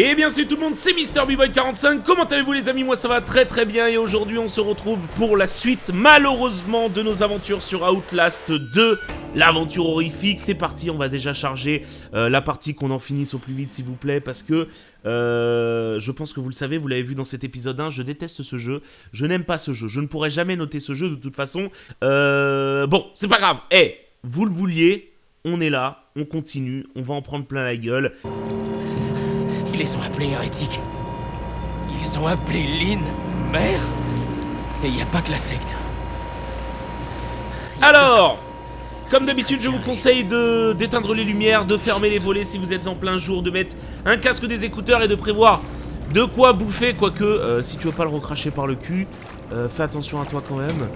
Et bien salut tout le monde, c'est MrBboy45, comment allez-vous les amis? Moi ça va très très bien. Et aujourd'hui on se retrouve pour la suite malheureusement de nos aventures sur Outlast 2 L'aventure horrifique, c'est parti, on va déjà charger euh, la partie qu'on en finisse au plus vite s'il vous plaît Parce que euh, je pense que vous le savez, vous l'avez vu dans cet épisode 1, je déteste ce jeu, je n'aime pas ce jeu, je ne pourrai jamais noter ce jeu de toute façon. Euh, Bon, c'est pas grave, eh, vous le vouliez, on est là, on continue, on va en prendre plein la gueule ils les ont appelés hérétiques. Ils ont appelé Lynn mère. Et il n'y a pas que la secte. Alors, comme d'habitude, je vous conseille d'éteindre les lumières, de fermer les volets si vous êtes en plein jour, de mettre un casque des écouteurs et de prévoir de quoi bouffer, quoique, euh, si tu veux pas le recracher par le cul, euh, fais attention à toi quand même.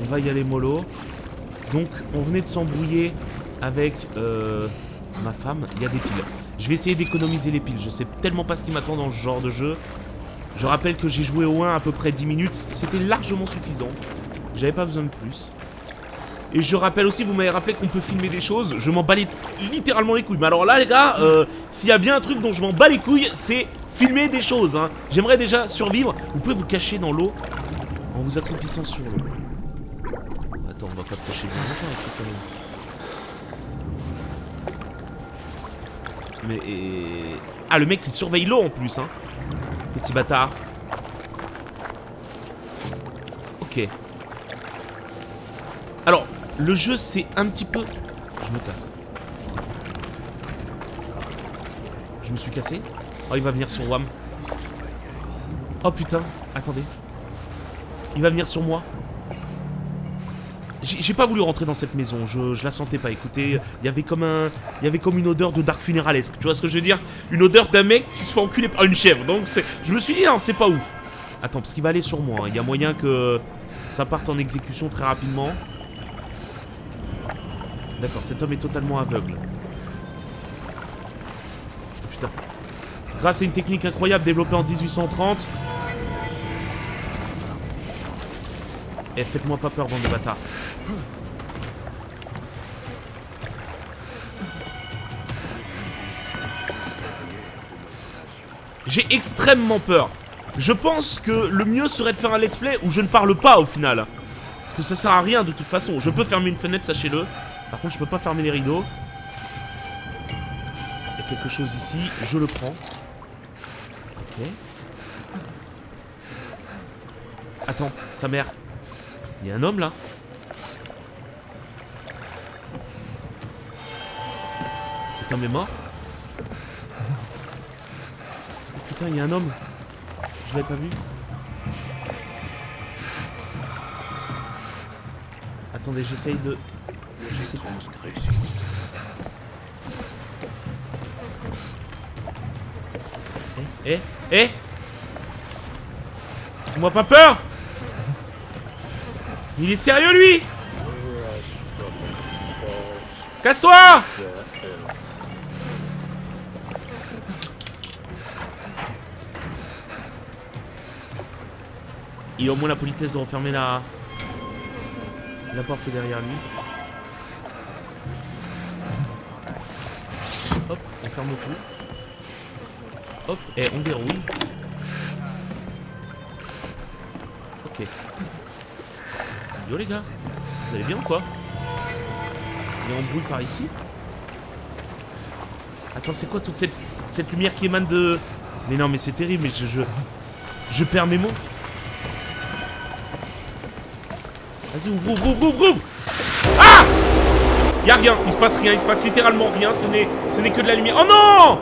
On va y aller mollo. Donc, on venait de s'embrouiller avec euh, ma femme. Il y a des piles. Je vais essayer d'économiser les piles. Je sais tellement pas ce qui m'attend dans ce genre de jeu. Je rappelle que j'ai joué au 1 à peu près 10 minutes. C'était largement suffisant. J'avais pas besoin de plus. Et je rappelle aussi, vous m'avez rappelé qu'on peut filmer des choses. Je m'en bats littéralement les couilles. Mais alors là, les gars, euh, s'il y a bien un truc dont je m'en bats les couilles, c'est filmer des choses. Hein. J'aimerais déjà survivre. Vous pouvez vous cacher dans l'eau en vous accroupissant sur l'eau. Attends, on va pas se cacher bien longtemps avec cette Mais... Ah, le mec, il surveille l'eau en plus, hein. Petit bâtard. Ok. Alors, le jeu, c'est un petit peu... Je me casse. Je me suis cassé. Oh, il va venir sur WAM. Oh, putain. Attendez. Il va venir sur moi. J'ai pas voulu rentrer dans cette maison, je, la sentais pas. Écoutez, il y avait comme un, il y avait comme une odeur de dark funéralesque. Tu vois ce que je veux dire? Une odeur d'un mec qui se fait enculer par une chèvre. Donc je me suis dit non, c'est pas ouf. Attends, parce qu'il va aller sur moi. Hein. Il y a moyen que ça parte en exécution très rapidement. D'accord, cet homme est totalement aveugle. Putain. Grâce à une technique incroyable développée en 1830, Eh, faites-moi pas peur, bande de bâtards. J'ai extrêmement peur. Je pense que le mieux serait de faire un let's play où je ne parle pas au final. Parce que ça sert à rien de toute façon. Je peux fermer une fenêtre, sachez-le. Par contre, je peux pas fermer les rideaux. Il y a quelque chose ici. Je le prends. Ok. Attends, sa mère. Il y a un homme là. Cet homme est mort. Putain, il y a un homme. Je l'avais pas vu. Attendez, j'essaye de... Je sais pas. Eh Eh Eh. Moi pas peur? Il est sérieux, lui Casse-toi Il a au moins la politesse de refermer la... La porte derrière lui. Hop, on ferme tout. Hop, et on verrouille. Ok. Yo les gars, vous allez bien ou quoi Il est en boule par ici. Attends, c'est quoi toute cette, lumière qui émane de... Mais non, mais c'est terrible, mais je, je... Je perds mes mots. Vas-y, ouvre, ouvre, ouvre, ouvre, ouvre. Ah Y'a rien, il se passe rien, il se passe littéralement rien, ce n'est que de la lumière. Oh non!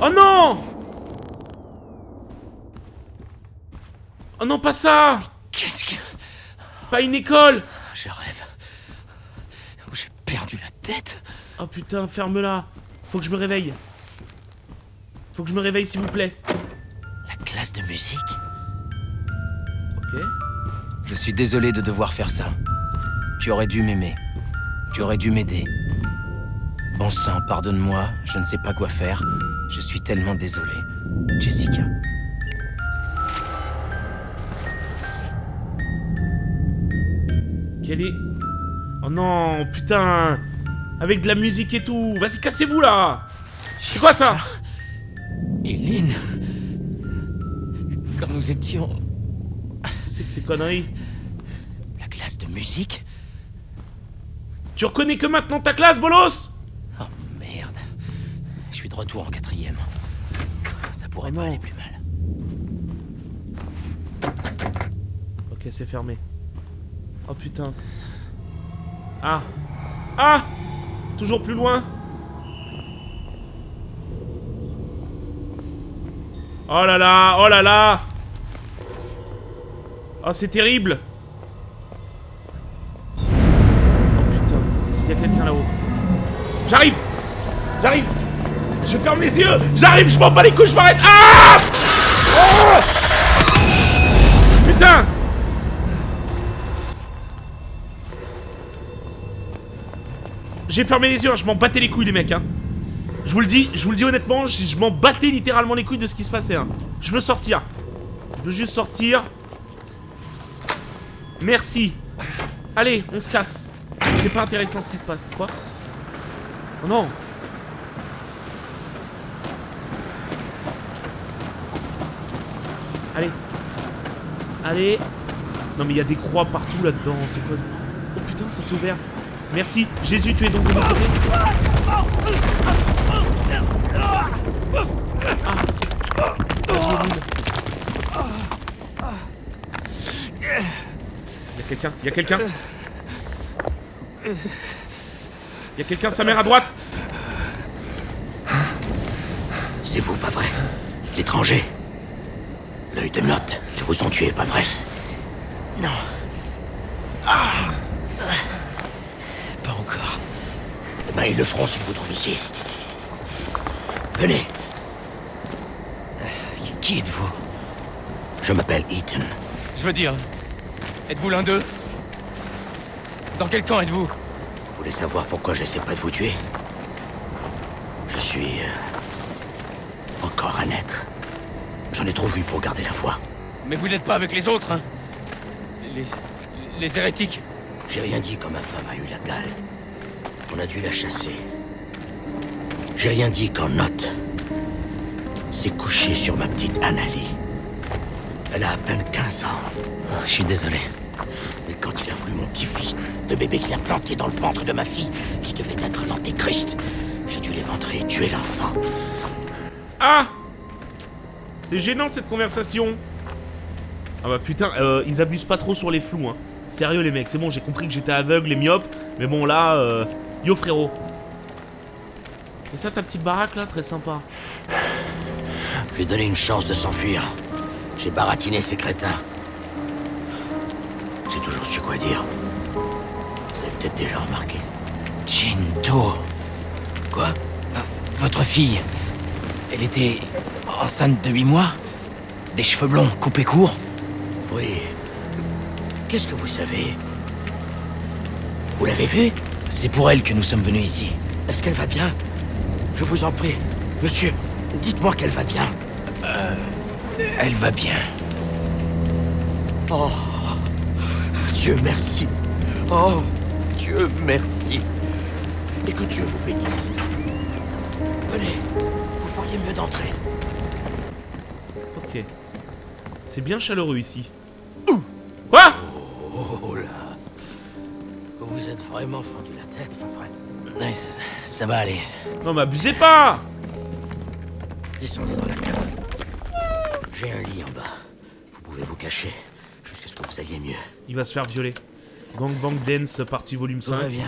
Oh non non, pas ça Qu'est-ce que... Pas une école Je rêve. J'ai perdu la tête. Oh putain, ferme-la. Faut que je me réveille. Faut que je me réveille, s'il vous plaît. La classe de musique Ok. Je suis désolé de devoir faire ça. Tu aurais dû m'aimer. Tu aurais dû m'aider. Bon sang, pardonne-moi, je ne sais pas quoi faire. Je suis tellement désolé. Jessica. Oh non, putain Avec de la musique et tout Vas-y, cassez-vous, là C'est quoi ça Eileen Quand nous étions... C'est que ces conneries La classe de musique Tu reconnais que maintenant ta classe, bolos Oh merde. Je suis de retour en quatrième. Ça pourrait Oh pas non. aller plus mal. Ok, c'est fermé. Oh putain. Ah. Ah. Toujours plus loin. Oh là là Oh là là. Oh, c'est terrible. Oh putain, s'il y a quelqu'un là-haut. J'arrive. J'arrive. Je ferme les yeux. J'arrive, je m'en bats les couilles, je m'arrête. Ah. Oh. Putain J'ai fermé les yeux, hein, je m'en battais les couilles les mecs hein. Je vous le dis, je vous le dis honnêtement, je, m'en battais littéralement les couilles de ce qui se passait hein. Je veux sortir. Je veux juste sortir. Merci. Allez, on se casse. C'est pas intéressant ce qui se passe. Quoi? Oh non Allez. Allez. Non mais il y a des croix partout là-dedans, c'est quoi ça Oh putain, ça s'est ouvert. Merci. Jésus, tu es donc de mon côté Ah. Il y a quelqu'un, il y a quelqu'un. Il y a quelqu'un, sa mère à droite. C'est vous, pas vrai L'étranger L'œil de Lot, ils vous ont tué, pas vrai Non. Ah. Pas encore. Ils le feront s'ils vous trouvent ici. Venez, Qui êtes-vous? Je m'appelle Ethan. Je veux dire, êtes-vous l'un d'eux? Dans quel camp êtes-vous? Vous voulez savoir pourquoi j'essaie pas de vous tuer? Je suis... euh, encore un être. J'en ai trop vu pour garder la foi. Mais vous n'êtes pas avec les autres, hein? Les... les hérétiques J'ai rien dit quand ma femme a eu la gale. On a dû la chasser. J'ai rien dit quand Note s'est couché sur ma petite Annalie. Elle a à peine 15 ans. Oh, Je suis désolé. Mais quand il a voulu mon petit-fils, le bébé qu'il a planté dans le ventre de ma fille, qui devait être l'antéchrist, j'ai dû l'éventrer et tuer l'enfant. Ah C'est gênant cette conversation. Ah bah putain, euh, ils abusent pas trop sur les flous, hein. Sérieux les mecs, c'est bon, j'ai compris que j'étais aveugle et myope, mais bon là, euh, yo frérot. Et ça ta petite baraque là, très sympa. Je lui ai donné une chance de s'enfuir. J'ai baratiné ces crétins. J'ai toujours su quoi dire. Vous avez peut-être déjà remarqué. Gento. Quoi? Votre fille, elle était enceinte de 8 mois Des cheveux blonds coupés courts Oui. Qu'est-ce que vous savez? Vous l'avez vue? C'est pour elle que nous sommes venus ici. Est-ce qu'elle va bien Je vous en prie. Monsieur, dites-moi qu'elle va bien. Elle va bien. Oh, Dieu merci. Oh, Dieu merci. Et que Dieu vous bénisse. Venez, vous feriez mieux d'entrer. Ok. C'est bien chaleureux ici. Quoi? Êtes vraiment fendu la tête, pas vrai Ouais, ça, ça va aller. Non mais abusez pas Descendez dans la cabane. J'ai un lit en bas. Vous pouvez vous cacher jusqu'à ce que vous alliez mieux. Il va se faire violer. Gang Bang Dance, partie volume Ça va 5. bien.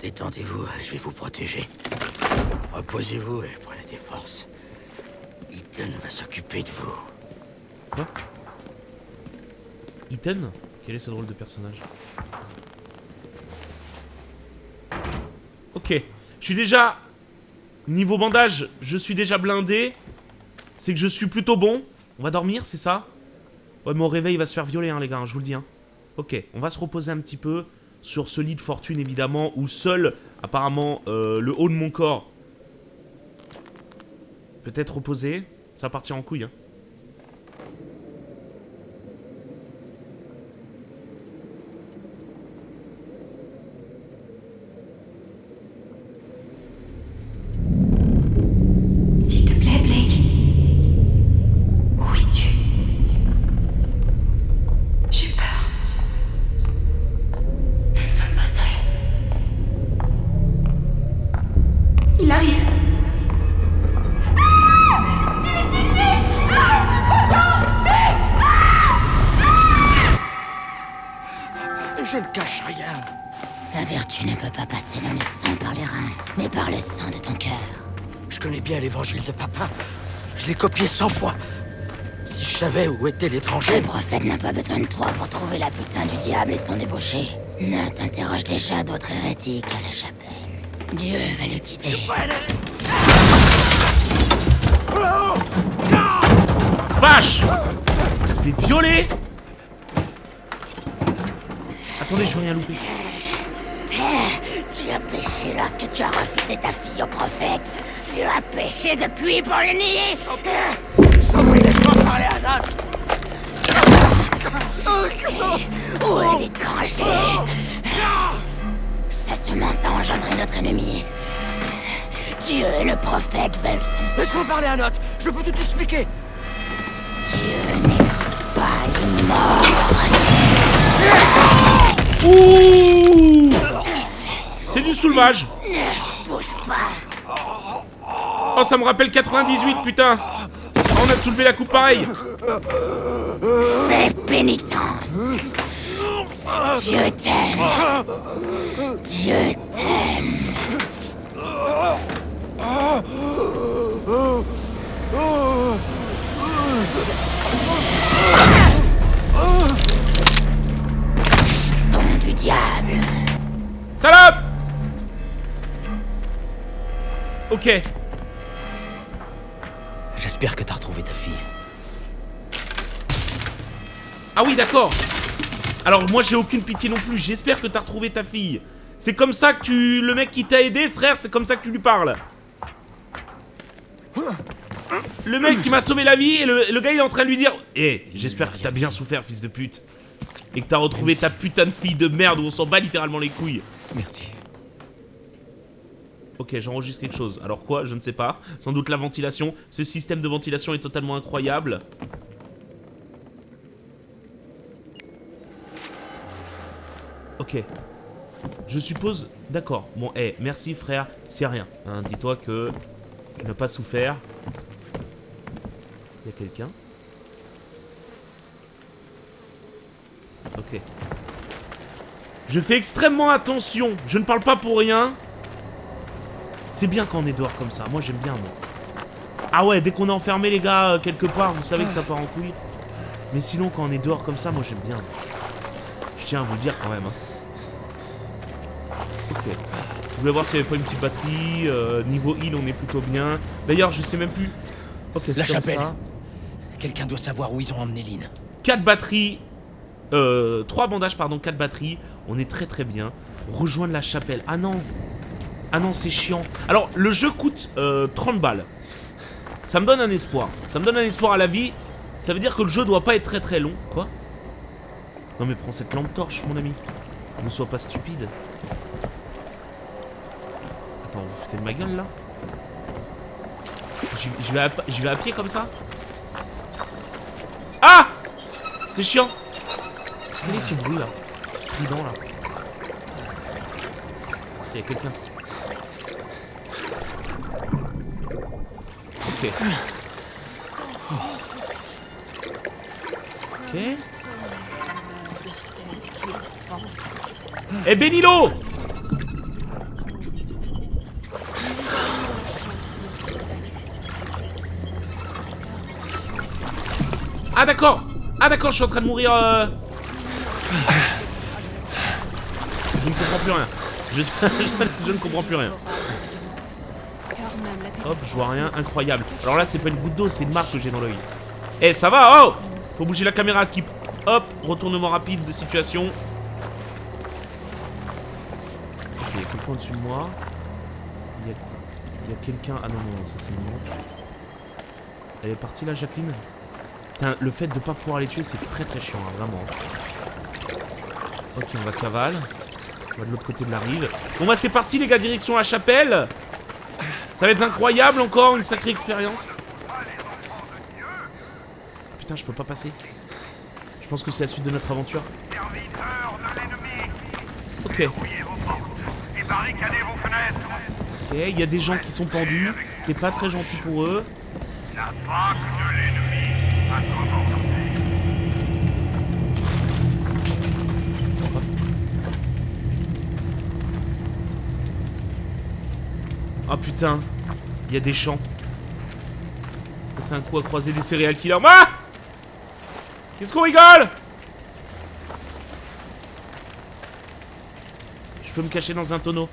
Détendez-vous, je vais vous protéger. Reposez-vous et prenez des forces. Ethan va s'occuper de vous. Quoi? Ethan Quel est ce drôle de personnage? Ok. Je suis déjà... Niveau bandage, je suis déjà blindé. C'est que je suis plutôt bon. On va dormir, c'est ça? Ouais, mon réveil va se faire violer, hein, les gars, hein, je vous le dis. Hein. Ok, on va se reposer un petit peu sur ce lit de fortune, évidemment, où seul, apparemment, euh, le haut de mon corps peut être reposé. Ça va partir en couille, hein. Cent fois. Si je savais où était Le l'étranger... prophète n'a pas besoin de toi pour trouver la putain du diable et son débauché. Nat interroge déjà d'autres hérétiques à la chapelle. Dieu va le quitter. Vache Il se fait violer Attendez, je veux rien louper. Tu as péché lorsque tu as refusé ta fille au prophète. Tu as péché depuis pour le nier. Où est l'étranger? Sa semence a engendré notre ennemi. Dieu et le prophète veulent son sang. Laisse-moi parler à Note. Je peux tout expliquer. Dieu n'écoute pas les morts. Ouh C'est du soulevage Ne bouge pas. Oh, ça me rappelle 98, putain On a soulevé la coupe pareil Fais pénitence. Dieu t'aime. Dieu t'aime. Ton du diable. Salope Ok. J'espère que t'as retrouvé ta fille. Ah oui, d'accord. Alors moi j'ai aucune pitié non plus. J'espère que t'as retrouvé ta fille. C'est comme ça que tu... Le mec qui t'a aidé, frère, c'est comme ça que tu lui parles. Le mec qui m'a sauvé la vie et le, le gars il est en train de lui dire Eh, j'espère que t'as bien souffert, fils de pute. Et que t'as retrouvé ta putain de fille de merde où on s'en bat littéralement les couilles. Merci. Ok, j'enregistre quelque chose. Alors quoi Je ne sais pas. Sans doute la ventilation. Ce système de ventilation est totalement incroyable. Ok. Je suppose... D'accord. Bon, eh, merci frère, c'est rien. Hein, Dis-toi que tu n'as pas souffert. Il y a quelqu'un? Ok. Je fais extrêmement attention. Je ne parle pas pour rien. C'est bien quand on est dehors comme ça. Moi, j'aime bien, moi. Ah ouais, dès qu'on est enfermé, les gars, euh, quelque part, vous savez que ça part en couille. Mais sinon, quand on est dehors comme ça, moi, j'aime bien. Je tiens à vous le dire quand même. hein. Ok. Je voulais voir s'il n'y avait pas une petite batterie. euh, niveau heal, on est plutôt bien. D'ailleurs, je sais même plus. Ok, c'est La comme chapelle. ça. Quelqu'un doit savoir où ils ont emmené Lynn. 4 batteries. Euh, 3 bandages, pardon, 4 batteries. On est très très bien. Rejoindre la chapelle. Ah non. Ah non, c'est chiant. Alors, le jeu coûte euh, 30 balles. Ça me donne un espoir. Ça me donne un espoir à la vie. Ça veut dire que le jeu doit pas être très très long. Quoi? Non mais prends cette lampe torche, mon ami. Ne sois pas stupide. Attends, vous foutez de ma gueule là? J'y vais à pied comme ça? Ah C'est chiant Quel est ce bruit là? Strident là Il y a quelqu'un. Ok. Ok. Eh Benilo Ah d'accord Ah d'accord, je suis en train de mourir euh... Je ne comprends plus rien. Je, je ne comprends plus rien. Hop, je vois rien, incroyable. Alors là, c'est pas une goutte d'eau, c'est une marque que j'ai dans l'œil. Eh, ça va Oh Faut bouger la caméra, skip. Hop, retournement rapide de situation. Ok, quelqu'un au-dessus de moi. Il y a, a quelqu'un... Ah non, non, ça c'est mignon. Elle est partie là, Jacqueline? Putain, le fait de pas pouvoir les tuer, c'est très très chiant, hein, vraiment. Ok, on va cavale. On va de l'autre côté de la rive. Bon bah c'est parti les gars, direction la chapelle Ça va être incroyable encore, une sacrée expérience. Putain, je peux pas passer. Je pense que c'est la suite de notre aventure. Ok. Ok, il y a des gens qui sont pendus. C'est pas très gentil pour eux. Oh putain, il y a des champs. C'est un coup à croiser des céréales killers. Ah Qu'est-ce qu'on rigole Je peux me cacher dans un tonneau.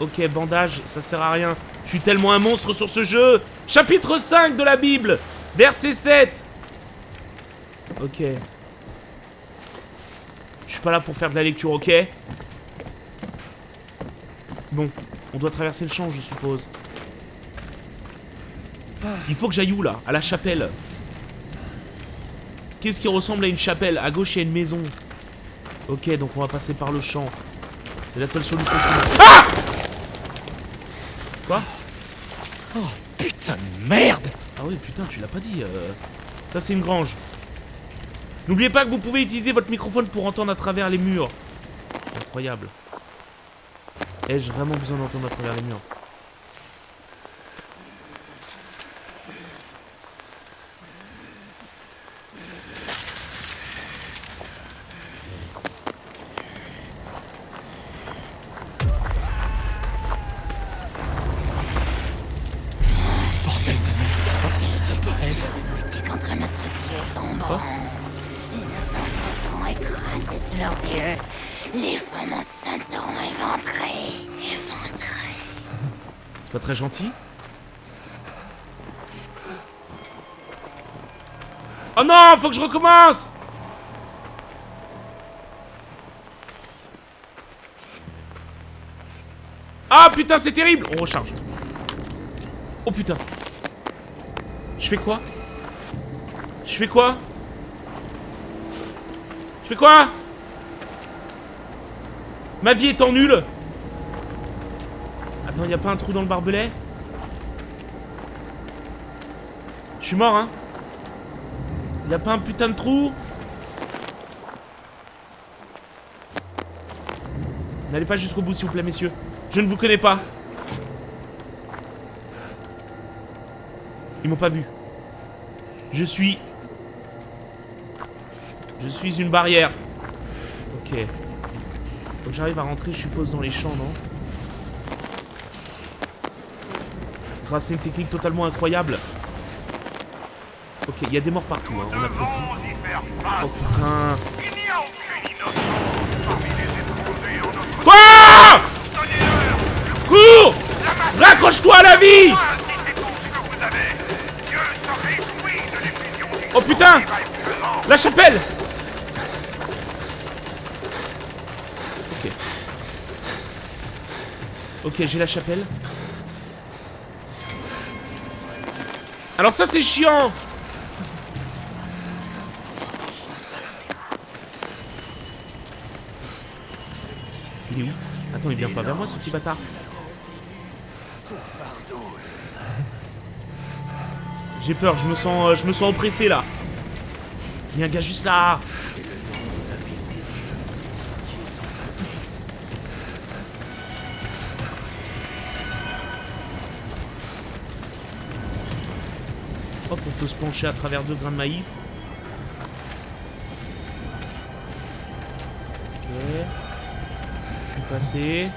Ok, bandage, ça sert à rien. Je suis tellement un monstre sur ce jeu. Chapitre 5 de la Bible, verset 7. Ok. Pas là pour faire de la lecture, ok Bon, on doit traverser le champ, je suppose. Il faut que j'aille où, là? À la chapelle. Qu'est-ce qui ressemble à une chapelle? À gauche, il y a une maison. Ok, donc on va passer par le champ. C'est la seule solution. Ah Quoi? Oh, putain de merde Ah oui, putain, tu l'as pas dit. euh. Ça, c'est une grange. N'oubliez pas que vous pouvez utiliser votre microphone pour entendre à travers les murs. Incroyable. Ai-je vraiment besoin d'entendre à travers les murs? Faut que je recommence. Ah putain, c'est terrible. On recharge. Oh putain. Je fais quoi? Je fais quoi? Je fais quoi? Ma vie étant nulle. Attends, y a pas un trou dans le barbelé Je suis mort, hein Y a pas un putain de trou N'allez pas jusqu'au bout, s'il vous plaît, messieurs. Je ne vous connais pas. Ils m'ont pas vu. Je suis... Je suis une barrière. Ok. Que j'arrive à rentrer, je suppose, dans les champs, non Grâce à une technique totalement incroyable. Ok, il y a des morts partout, hein, on apprécie. Oh putain. Quoi Cours Raccroche-toi à la vie Oh putain La chapelle Ok. Ok, j'ai la chapelle. Alors ça c'est chiant Il est il vient pas vers moi ce petit bâtard. J'ai peur, je me sens euh, je me sens oppressé là. Il y a un gars juste là. Hop, on peut se pencher à travers deux grains de maïs. Putain,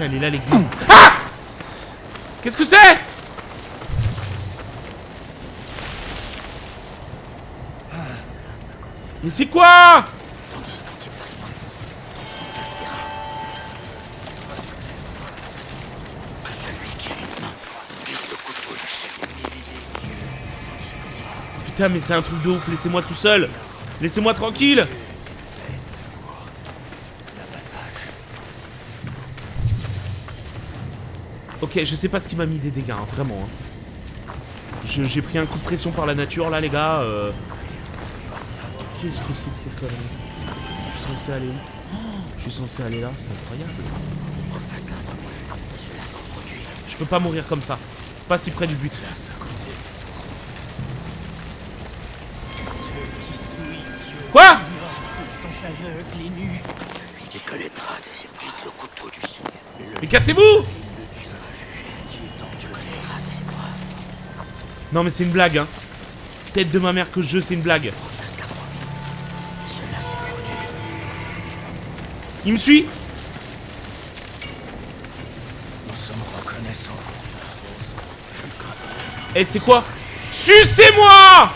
elle est là l'église. Ah Qu'est-ce que c'est? Mais c'est quoi? Putain, mais c'est un truc de ouf, laissez-moi tout seul. Laissez-moi tranquille Ok, je sais pas ce qui m'a mis des dégâts, hein, vraiment. hein. J'ai pris un coup de pression par la nature, là, les gars. euh. Qu'est-ce que c'est que cette connerie Je suis censé aller où? Oh, Je suis censé aller là, c'est incroyable. Je peux pas mourir comme ça. Pas si près du but. Quoi? Il décolletera Non mais c'est une blague hein. Tête de ma mère que je c'est une blague. Il me suit Nous sommes reconnaissants. Eh, tu sais quoi? Sucez-moi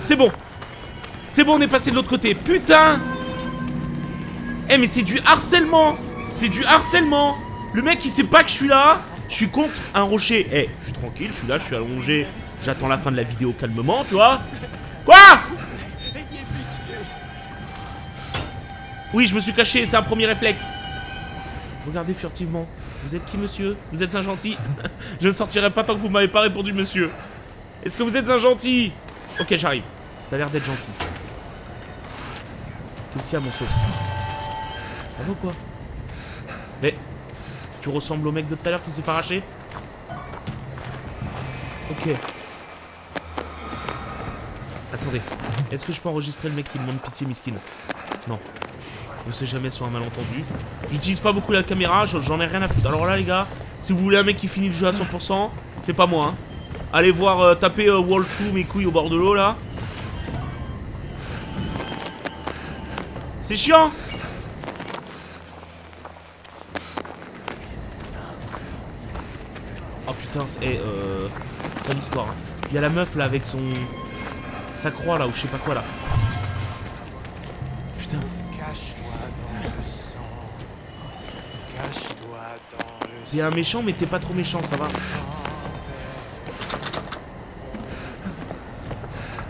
C'est bon. C'est bon, on est passé de l'autre côté. Putain Eh, mais c'est du harcèlement C'est du harcèlement Le mec, il sait pas que je suis là. Je suis contre un rocher. Eh, je suis tranquille, je suis là, je suis allongé. J'attends la fin de la vidéo calmement, tu vois Quoi? Oui, je me suis caché, c'est un premier réflexe. Regardez furtivement. Vous êtes qui, monsieur? Vous êtes un gentil? Je ne sortirai pas tant que vous m'avez pas répondu, monsieur. Est-ce que vous êtes un gentil? Ok, j'arrive. T'as l'air d'être gentil. Qu'est-ce qu'il y a, mon sauce? Ça va ou quoi? Mais... Tu ressembles au mec de tout à l'heure qui s'est fait Ok. Attendez. Est-ce que je peux enregistrer le mec qui demande pitié, miskin? Non. On sait jamais sur un malentendu. J'utilise pas beaucoup la caméra, j'en ai rien à foutre. Alors là, les gars, si vous voulez un mec qui finit le jeu à 100%, c'est pas moi. Hein. Allez voir, euh, taper euh, Wall True, mes couilles au bord de l'eau, là. C'est chiant Oh putain, c'est euh, c'est l'histoire. Hein. Il y a la meuf là avec son... Sa croix là, ou je sais pas quoi là. Putain. T'es un méchant, mais t'es pas trop méchant, ça va.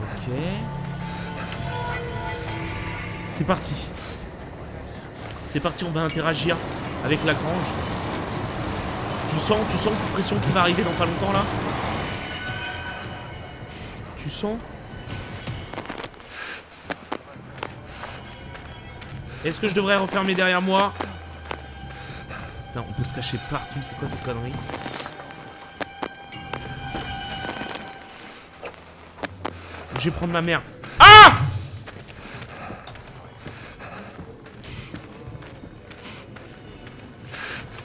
Ok. C'est parti. C'est parti, on va interagir avec la grange. Tu sens, tu sens la pression qui va arriver dans pas longtemps là Tu sens? Est-ce que je devrais refermer derrière moi? Putain, on peut se cacher partout, c'est quoi cette connerie Je vais prendre ma mère. Ah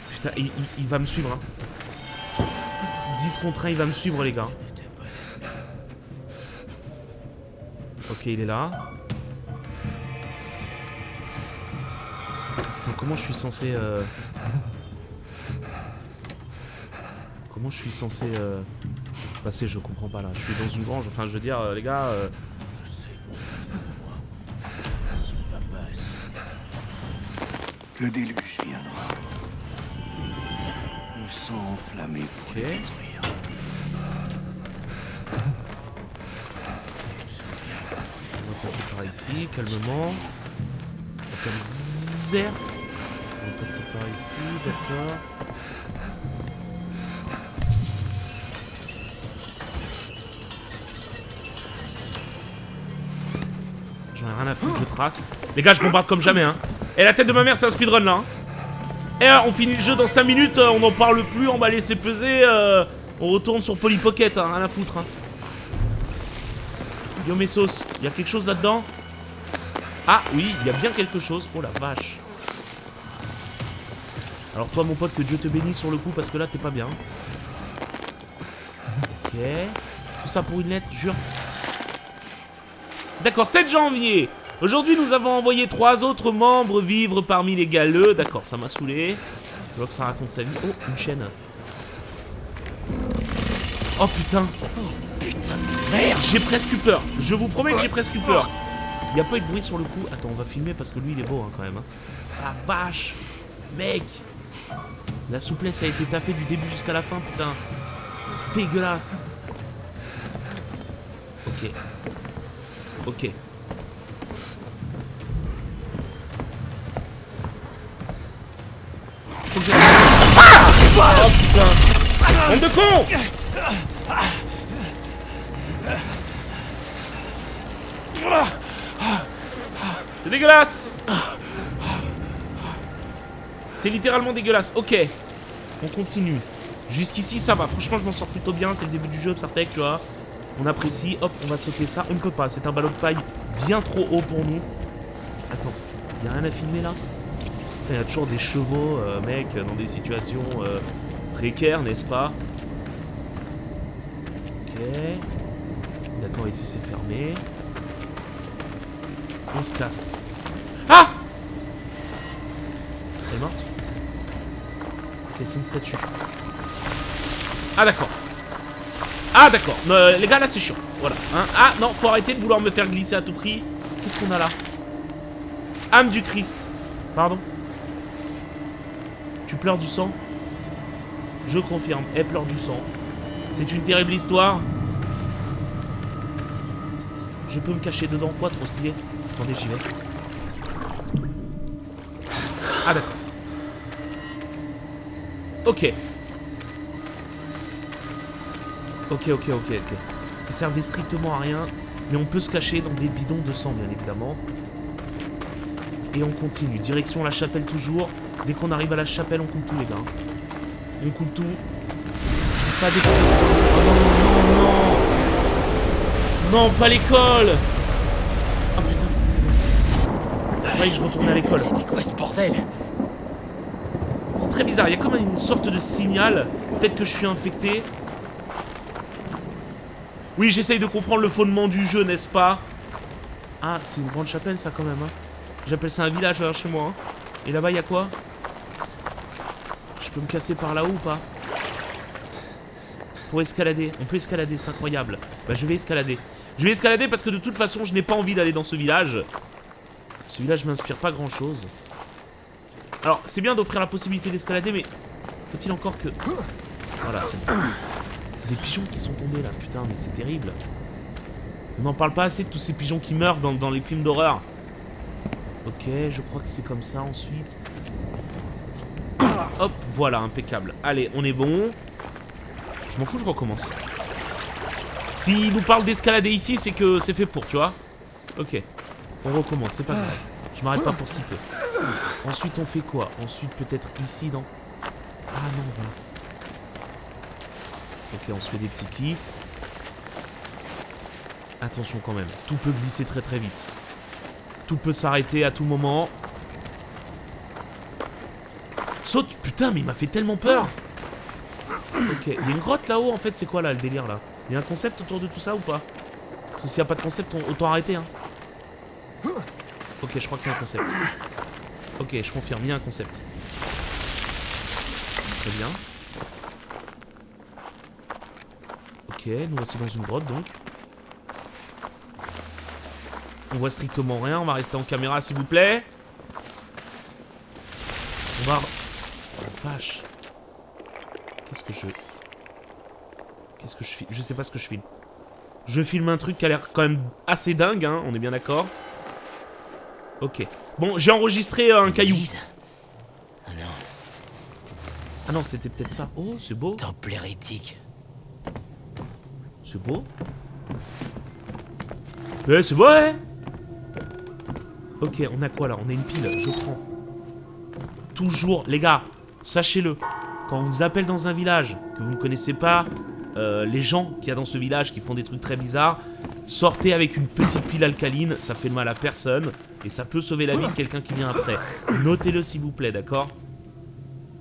Putain, il, il- il va me suivre. Hein. 10 contre 1, il va me suivre, les gars. Ok, il est là. Comment je suis censé... euh, Comment je suis censé euh, passer? Je comprends pas là. Je suis dans une grange. Enfin, je veux dire, euh, les gars. euh, Le déluge viendra. Le sang enflammé pour Ok. les détruire. On va passer par ici, calmement. Comme. On va passer par ici, d'accord. J'en ai rien à foutre, je trace. Les gars, je bombarde comme jamais, hein. Et la tête de ma mère, c'est un speedrun, là. hein. Et euh, on finit le jeu dans 5 minutes, euh, on n'en parle plus, on va laisser peser. euh, on retourne sur Polly Pocket, hein, à foutre, hein. Yo mes sauces, il y a quelque chose là-dedans? Ah oui, il y a bien quelque chose. Oh la vache. Alors toi mon pote, que Dieu te bénisse sur le coup parce que là t'es pas bien. Ok. Tout ça pour une lettre, jure. D'accord, 7 janvier. Aujourd'hui nous avons envoyé trois autres membres vivre parmi les galeux. D'accord, ça m'a saoulé. Je vois que ça raconte sa vie. Oh, une chaîne. Oh putain. Merde, j'ai presque eu peur. Je vous promets que j'ai presque eu peur. Il n'y a pas eu de bruit sur le coup. Attends, on va filmer parce que lui, il est beau hein, quand même. hein. La vache. Mec. La souplesse a été taffée du début jusqu'à la fin, putain. Dégueulasse. Ok. Ok. Faut que je- Ah Oh putain C'est dégueulasse C'est littéralement dégueulasse. Ok. On continue. Jusqu'ici, ça va. Franchement, je m'en sors plutôt bien. C'est le début du jeu, Psartec, tu vois. On apprécie. Hop, on va sauter ça. On ne peut pas. C'est un ballon de paille bien trop haut pour nous. Attends. Y a rien à filmer, là? Il y a toujours des chevaux, euh, mec, dans des situations euh, précaires, n'est-ce pas Ok. D'accord, ici, c'est fermé. On se casse. Ah Elle est morte Ok, c'est une statue. Ah d'accord. Ah d'accord. Euh, les gars, là, c'est chiant. Voilà. hein. Ah non, faut arrêter de vouloir me faire glisser à tout prix. Qu'est-ce qu'on a là Âme du Christ. Pardon Tu pleures du sang Je confirme, elle pleure du sang. C'est une terrible histoire. Je peux me cacher dedans quoi Trop stylé. Attendez, j'y vais. Ah d'accord. Ok. Ok, ok, ok, ok. Ça servait strictement à rien. Mais on peut se cacher dans des bidons de sang, bien évidemment. Et on continue. Direction la chapelle toujours. Dès qu'on arrive à la chapelle, on coupe tout, les gars. On coupe tout. Pas d'école. Oh non, non, non Non, pas l'école Oh putain, c'est bon. Je croyais que je retournais à l'école. C'était quoi ce bordel? C'est très bizarre, il y a comme une sorte de signal. Peut-être que je suis infecté. Oui, j'essaye de comprendre le fondement du jeu, n'est-ce pas? Ah, c'est une grande chapelle, ça, quand même. Hein. J'appelle ça un village, là, chez moi. hein. Et là-bas, il y a quoi? Je peux me casser par là-haut ou pas Pour escalader. On peut escalader, c'est incroyable. Bah, je vais escalader. Je vais escalader parce que de toute façon, je n'ai pas envie d'aller dans ce village. Ce village m'inspire pas grand-chose. Alors, c'est bien d'offrir la possibilité d'escalader, mais faut-il encore que... Voilà, c'est. C'est des pigeons qui sont tombés là, putain, mais c'est terrible. On n'en parle pas assez de tous ces pigeons qui meurent dans les films d'horreur. Ok, je crois que c'est comme ça ensuite. Hop, voilà, impeccable. Allez, on est bon. Je m'en fous, je recommence. S'il nous parle d'escalader ici, c'est que c'est fait pour, tu vois. Ok, on recommence, c'est pas grave. Je m'arrête pas pour si peu. Ensuite, on fait quoi? Ensuite, peut-être ici, non Ah non, voilà. Ok, on se fait des petits kiffs. Attention quand même, tout peut glisser très très vite. Tout peut s'arrêter à tout moment. Saute Putain, mais il m'a fait tellement peur Ok, il y a une grotte là-haut, en fait, c'est quoi là, le délire, là? Il y a un concept autour de tout ça ou pas? Parce que s'il n'y a pas de concept, on- autant arrêter, hein. Ok, je crois qu'il y a un concept. Ok, je confirme, il y a un concept. Très bien. Ok, nous voici dans une grotte donc. On voit strictement rien, on va rester en caméra s'il vous plaît. On va... Vache. Qu'est-ce que je... Qu'est-ce que je filme Je sais pas ce que je filme. Je filme un truc qui a l'air quand même assez dingue, hein, on est bien d'accord? Ok. Bon, j'ai enregistré euh, un caillou. Ah non, Ah non, c'était peut-être ça. Oh, c'est beau. temple hérétique. C'est beau. Eh, c'est beau, ouais Ok, on a quoi là? On a une pile, je prends. Toujours, les gars, sachez-le, quand on vous appelle dans un village, que vous ne connaissez pas euh, les gens qu'il y a dans ce village qui font des trucs très bizarres, sortez avec une petite pile alcaline, ça fait mal à personne, et ça peut sauver la vie de quelqu'un qui vient après. Notez-le s'il vous plaît, d'accord?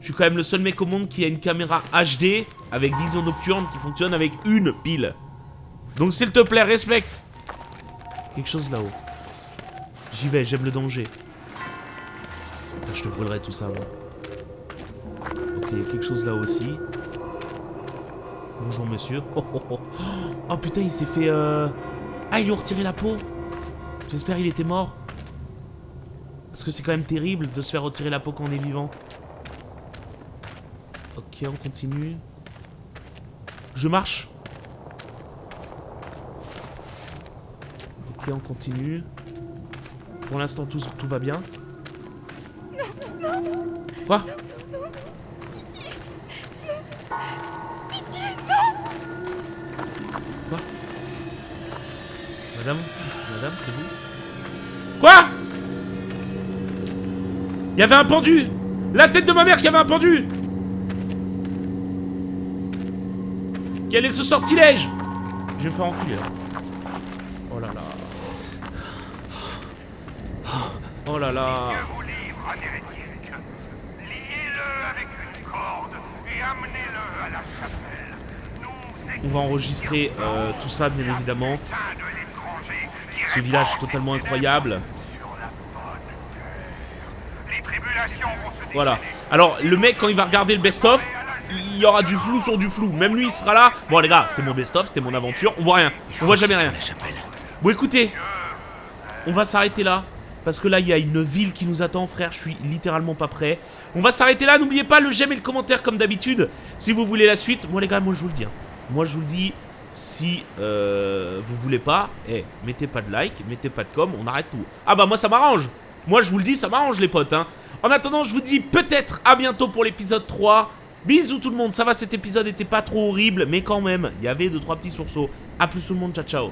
Je suis quand même le seul mec au monde qui a une caméra HD avec vision nocturne qui fonctionne avec une pile. Donc s'il te plaît, respecte. Quelque chose là-haut. J'y vais, j'aime le danger. Putain, je te brûlerai tout ça, moi. Ok, il y a quelque chose là aussi. Bonjour monsieur. Oh, oh, oh. Oh, putain, il s'est fait... Euh... Ah, ils lui ont retiré la peau. J'espère il était mort. Parce que c'est quand même terrible de se faire retirer la peau quand on est vivant. Ok, on continue. Je marche. Ok, on continue. Pour l'instant, tout, tout va bien. Quoi? Quoi? Il y avait un pendu La tête de ma mère qui avait un pendu Quel est ce sortilège Je vais me faire enculer. Oh là là. Oh là là. On va enregistrer euh, tout ça bien évidemment ce village totalement incroyable. Voilà. Alors, le mec, quand il va regarder le best-of, il y aura du flou sur du flou. Même lui, il sera là. Bon, les gars, c'était mon best-of, c'était mon aventure. On voit rien. On voit jamais rien. Bon, écoutez, on va s'arrêter là. Parce que là, il y a une ville qui nous attend, frère. Je suis littéralement pas prêt. On va s'arrêter là. N'oubliez pas le j'aime et le commentaire, comme d'habitude. Si vous voulez la suite. Moi, les gars, moi, je vous le dis. Hein. Moi, je vous le dis. Si euh, vous voulez pas, eh, mettez pas de like, mettez pas de com, on arrête tout. Ah bah moi ça m'arrange. Moi je vous le dis, ça m'arrange les potes. Hein. En attendant, je vous dis peut-être à bientôt pour l'épisode 3. Bisous tout le monde, ça va cet épisode était pas trop horrible, mais quand même, il y avait deux trois petits sursauts. A plus tout le monde, ciao ciao.